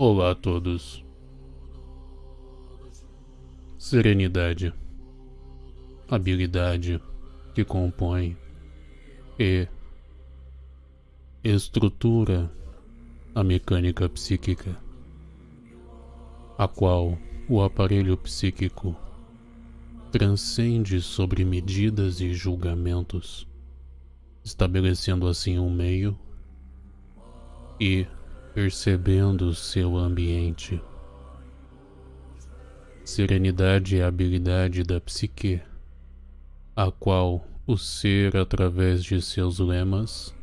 Olá a todos. Serenidade. Habilidade que compõe e estrutura a mecânica psíquica, a qual o aparelho psíquico transcende sobre medidas e julgamentos, estabelecendo assim um meio e percebendo seu ambiente. Serenidade é a habilidade da psique, a qual o ser, através de seus lemas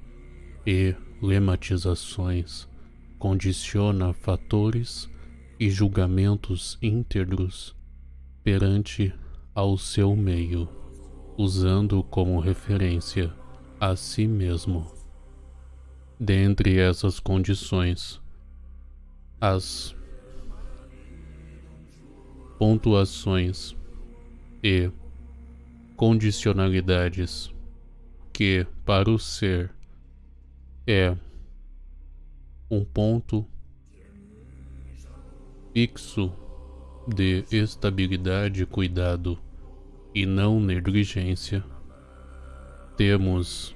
e lematizações, condiciona fatores e julgamentos íntegros perante ao seu meio, usando como referência a si mesmo. Dentre essas condições, as pontuações e condicionalidades que para o ser é um ponto fixo de estabilidade, cuidado e não negligência, temos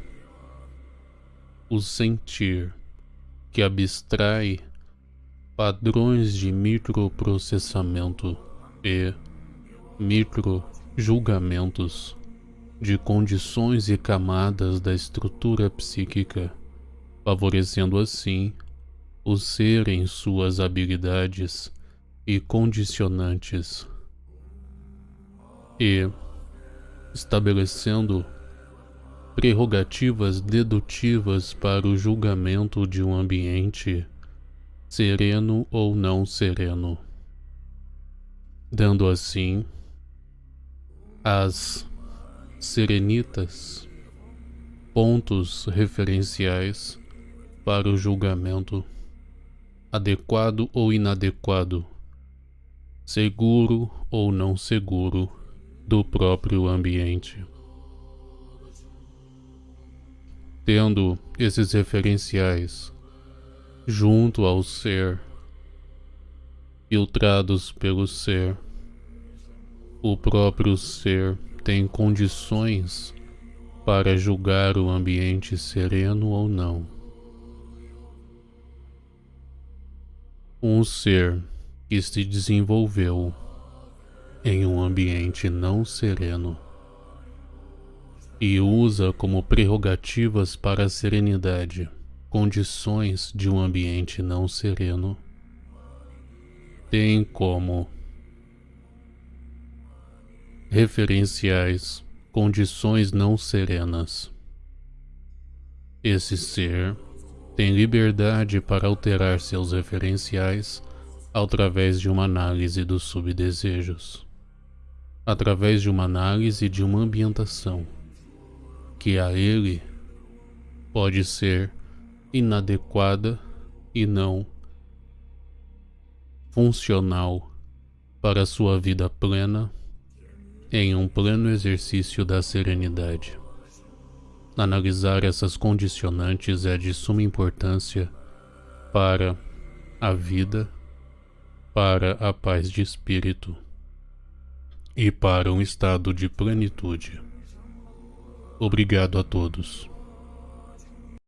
o sentir, que abstrai padrões de microprocessamento e microjulgamentos de condições e camadas da estrutura psíquica, favorecendo assim o ser em suas habilidades e condicionantes e estabelecendo prerrogativas dedutivas para o julgamento de um ambiente, sereno ou não sereno, dando assim às serenitas pontos referenciais para o julgamento adequado ou inadequado, seguro ou não seguro do próprio ambiente. Tendo esses referenciais junto ao ser, filtrados pelo ser, o próprio ser tem condições para julgar o ambiente sereno ou não. Um ser que se desenvolveu em um ambiente não sereno e usa como prerrogativas para a serenidade condições de um ambiente não sereno, tem como referenciais condições não serenas. Esse ser tem liberdade para alterar seus referenciais através de uma análise dos subdesejos, através de uma análise de uma ambientação que a ele pode ser inadequada e não funcional para sua vida plena em um pleno exercício da serenidade. Analisar essas condicionantes é de suma importância para a vida, para a paz de espírito e para um estado de plenitude. Obrigado a todos.